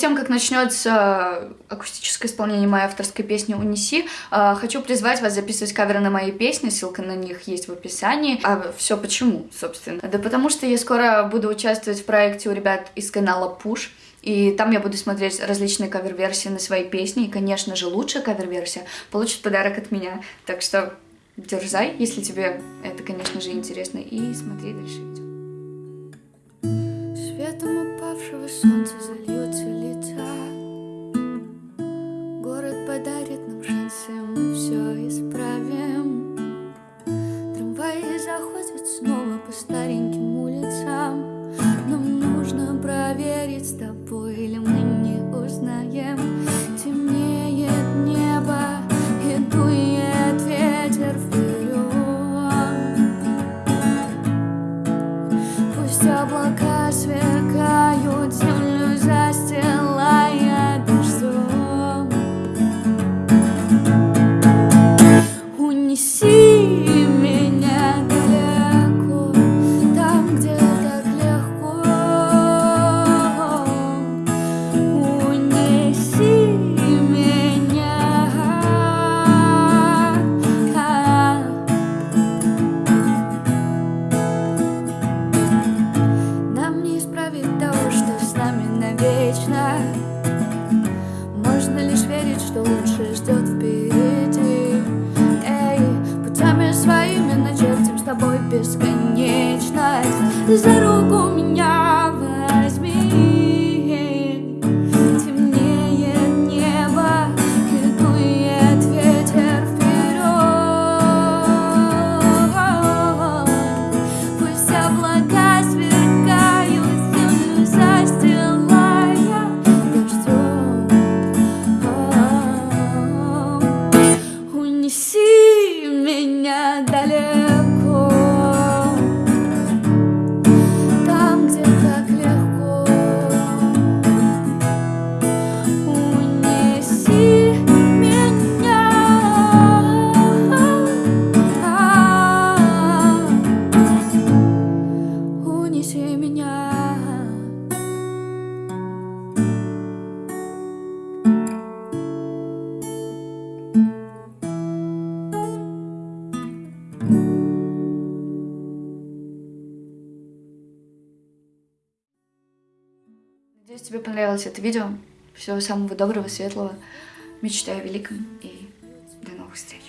Перед тем, как начнется акустическое исполнение моей авторской песни «Унеси», э, хочу призвать вас записывать каверы на мои песни, ссылка на них есть в описании. А все почему, собственно? Да потому что я скоро буду участвовать в проекте у ребят из канала Push, и там я буду смотреть различные кавер-версии на свои песни, и, конечно же, лучшая кавер-версия получит подарок от меня. Так что дерзай, если тебе это, конечно же, интересно, и смотри дальше видео. Светом упавшего солнца зальются по стареньким улицам. Нам нужно проверить с тобой, или мы не узнаем. Темнеет небо, и дует ветер вперед Пусть облака навечно Можно лишь верить, что лучше ждет впереди. Эй, путями своими начертим с тобой бесконечность. За руку меня Надеюсь, тебе понравилось это видео. Всего самого доброго, светлого. Мечтаю о великом и до новых встреч.